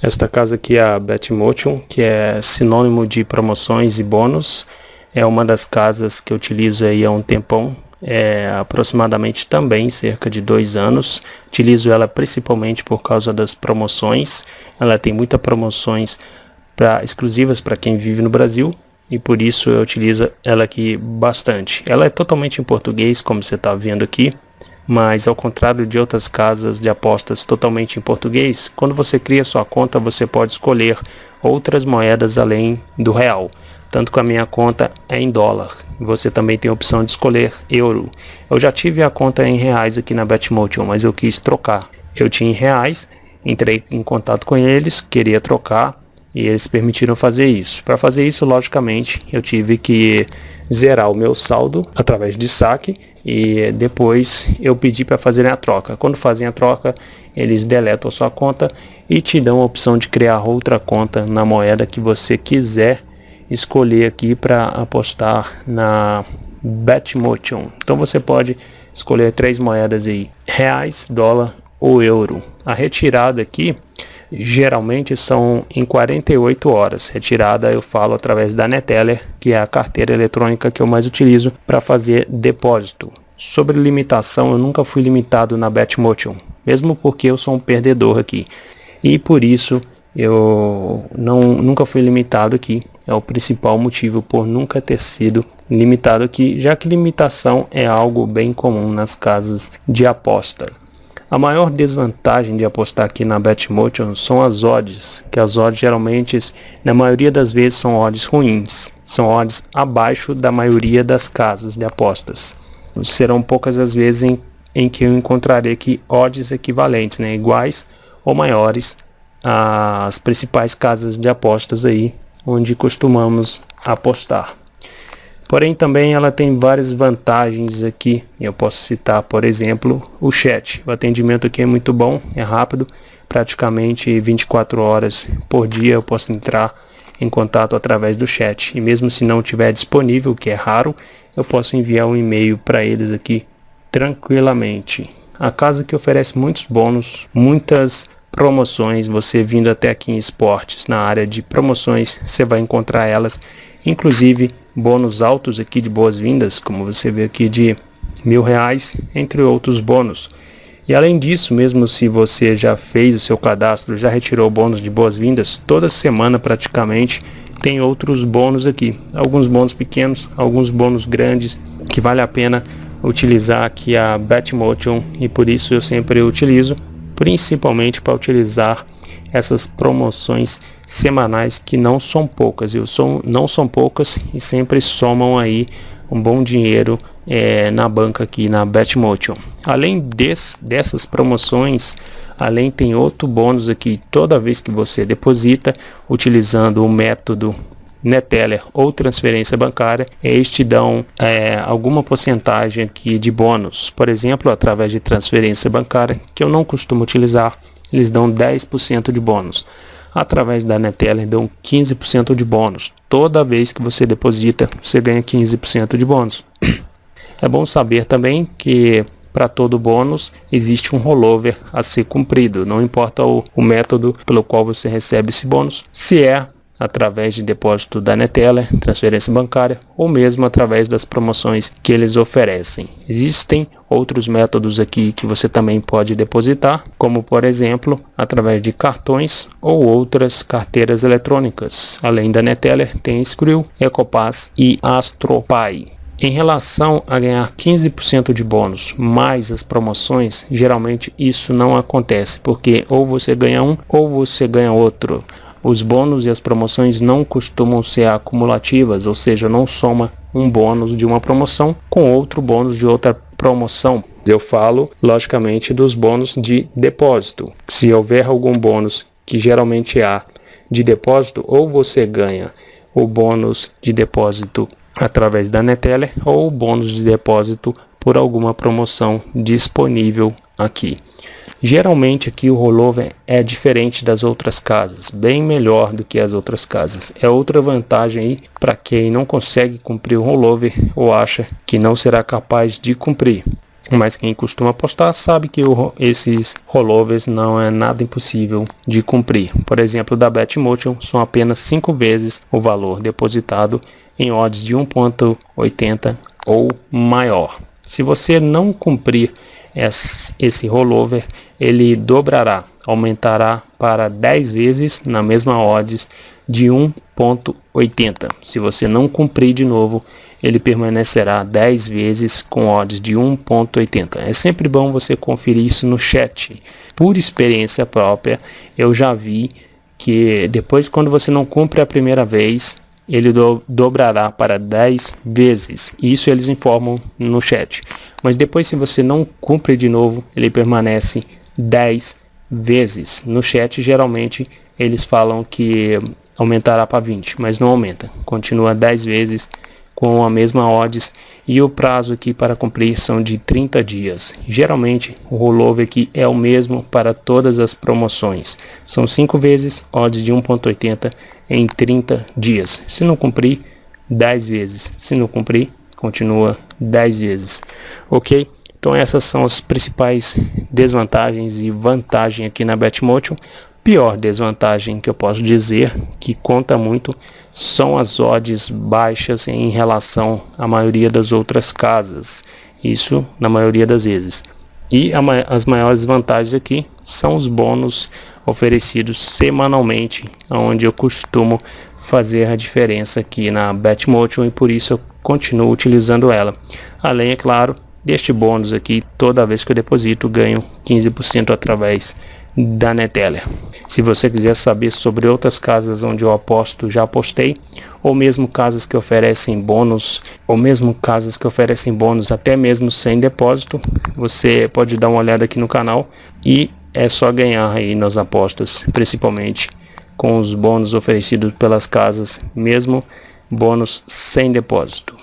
Esta casa aqui é a Betmotion, que é sinônimo de promoções e bônus. É uma das casas que eu utilizo aí há um tempão, é, aproximadamente também cerca de dois anos. Utilizo ela principalmente por causa das promoções. Ela tem muitas promoções pra, exclusivas para quem vive no Brasil e por isso eu utilizo ela aqui bastante. Ela é totalmente em português, como você está vendo aqui mas ao contrário de outras casas de apostas totalmente em português, quando você cria sua conta você pode escolher outras moedas além do real. Tanto que a minha conta é em dólar. Você também tem a opção de escolher euro. Eu já tive a conta em reais aqui na Betmotion, mas eu quis trocar. Eu tinha em reais, entrei em contato com eles, queria trocar e eles permitiram fazer isso. Para fazer isso, logicamente, eu tive que zerar o meu saldo através de saque e depois eu pedi para fazerem a troca. Quando fazem a troca, eles deletam a sua conta e te dão a opção de criar outra conta na moeda que você quiser escolher aqui para apostar na Betmotion. Então você pode escolher três moedas aí, reais, dólar ou euro. A retirada aqui geralmente são em 48 horas. Retirada eu falo através da Neteller, que é a carteira eletrônica que eu mais utilizo para fazer depósito. Sobre limitação, eu nunca fui limitado na Betmotion, mesmo porque eu sou um perdedor aqui. E por isso eu não, nunca fui limitado aqui. É o principal motivo por nunca ter sido limitado aqui, já que limitação é algo bem comum nas casas de apostas. A maior desvantagem de apostar aqui na Betmotion são as odds, que as odds geralmente, na maioria das vezes, são odds ruins. São odds abaixo da maioria das casas de apostas. Serão poucas as vezes em, em que eu encontrarei aqui odds equivalentes, né, iguais ou maiores às principais casas de apostas aí, onde costumamos apostar. Porém, também ela tem várias vantagens aqui. Eu posso citar, por exemplo, o chat. O atendimento aqui é muito bom, é rápido. Praticamente 24 horas por dia eu posso entrar em contato através do chat. E mesmo se não estiver disponível, que é raro, eu posso enviar um e-mail para eles aqui tranquilamente. A casa que oferece muitos bônus, muitas promoções, você vindo até aqui em esportes, na área de promoções, você vai encontrar elas inclusive bônus altos aqui de boas-vindas, como você vê aqui de mil reais, entre outros bônus. E além disso, mesmo se você já fez o seu cadastro, já retirou bônus de boas-vindas, toda semana praticamente tem outros bônus aqui. Alguns bônus pequenos, alguns bônus grandes, que vale a pena utilizar aqui a Betmotion e por isso eu sempre utilizo, principalmente para utilizar essas promoções semanais que não são poucas, eu sou, não são poucas e sempre somam aí um bom dinheiro é, na banca aqui na Betmotion. Além des, dessas promoções, além tem outro bônus aqui toda vez que você deposita utilizando o método Neteller ou transferência bancária, eles te dão é, alguma porcentagem aqui de bônus. Por exemplo, através de transferência bancária, que eu não costumo utilizar, eles dão 10% de bônus. Através da Neteller dão 15% de bônus. Toda vez que você deposita, você ganha 15% de bônus. É bom saber também que para todo bônus existe um rollover a ser cumprido. Não importa o, o método pelo qual você recebe esse bônus, se é através de depósito da Neteller, transferência bancária ou mesmo através das promoções que eles oferecem. Existem outros métodos aqui que você também pode depositar, como por exemplo, através de cartões ou outras carteiras eletrônicas. Além da Neteller, tem Skrill, Ecopass e AstroPay. Em relação a ganhar 15% de bônus mais as promoções, geralmente isso não acontece, porque ou você ganha um ou você ganha outro. Os bônus e as promoções não costumam ser acumulativas, ou seja, não soma um bônus de uma promoção com outro bônus de outra promoção. Eu falo, logicamente, dos bônus de depósito. Se houver algum bônus, que geralmente há, de depósito, ou você ganha o bônus de depósito através da Neteller ou o bônus de depósito por alguma promoção disponível aqui. Geralmente aqui o rollover é diferente das outras casas, bem melhor do que as outras casas. É outra vantagem aí para quem não consegue cumprir o rollover ou acha que não será capaz de cumprir. mas quem costuma apostar sabe que o, esses rollovers não é nada impossível de cumprir. Por exemplo, da Betmotion são apenas 5 vezes o valor depositado em odds de 1.80 ou maior. Se você não cumprir esse rollover, ele dobrará, aumentará para 10 vezes na mesma odds de 1.80. Se você não cumprir de novo, ele permanecerá 10 vezes com odds de 1.80. É sempre bom você conferir isso no chat. Por experiência própria, eu já vi que depois quando você não cumpre a primeira vez, ele do, dobrará para 10 vezes. Isso eles informam no chat. Mas depois se você não cumpre de novo, ele permanece 10 vezes. No chat geralmente eles falam que aumentará para 20, mas não aumenta. Continua 10 vezes com a mesma odds e o prazo aqui para cumprir são de 30 dias. Geralmente o rollover aqui é o mesmo para todas as promoções. São 5 vezes odds de 1.80 em 30 dias. Se não cumprir, 10 vezes. Se não cumprir, continua 10 vezes. OK? Então essas são as principais desvantagens e vantagens aqui na Betmotion pior desvantagem que eu posso dizer, que conta muito, são as odds baixas em relação à maioria das outras casas. Isso na maioria das vezes. E as maiores vantagens aqui são os bônus oferecidos semanalmente, onde eu costumo fazer a diferença aqui na Betmotion e por isso eu continuo utilizando ela. Além, é claro, deste bônus aqui, toda vez que eu deposito, ganho 15% através da Neteller. Se você quiser saber sobre outras casas onde eu aposto, já apostei, ou mesmo casas que oferecem bônus, ou mesmo casas que oferecem bônus até mesmo sem depósito, você pode dar uma olhada aqui no canal e é só ganhar aí nas apostas, principalmente com os bônus oferecidos pelas casas, mesmo bônus sem depósito.